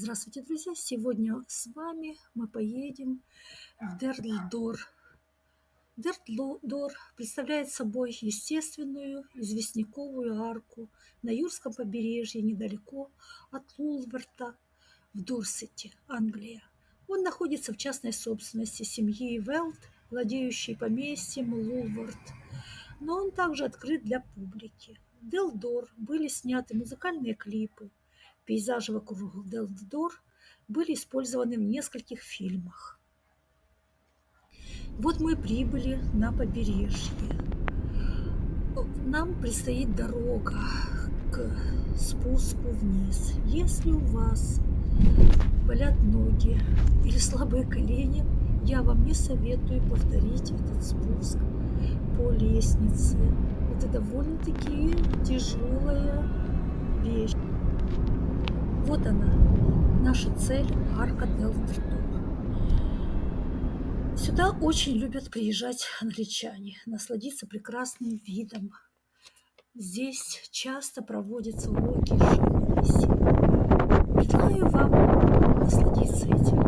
Здравствуйте, друзья! Сегодня с вами мы поедем в Дерддор. Дерддор представляет собой естественную известняковую арку на Юрском побережье, недалеко от Лулверта в Дорсете, Англия. Он находится в частной собственности семьи Велт, владеющей поместьем Лулверт, но он также открыт для публики. В Делдор были сняты музыкальные клипы, Пейзажи вокруг Делдор были использованы в нескольких фильмах. Вот мы прибыли на побережье. Нам предстоит дорога к спуску вниз. Если у вас болят ноги или слабые колени, я вам не советую повторить этот спуск по лестнице. Это довольно-таки тяжелая вещь. Вот она, наша цель Арка дел Сюда очень любят приезжать англичане, насладиться прекрасным видом. Здесь часто проводятся уроки живописи. Предлагаю вам насладиться этим.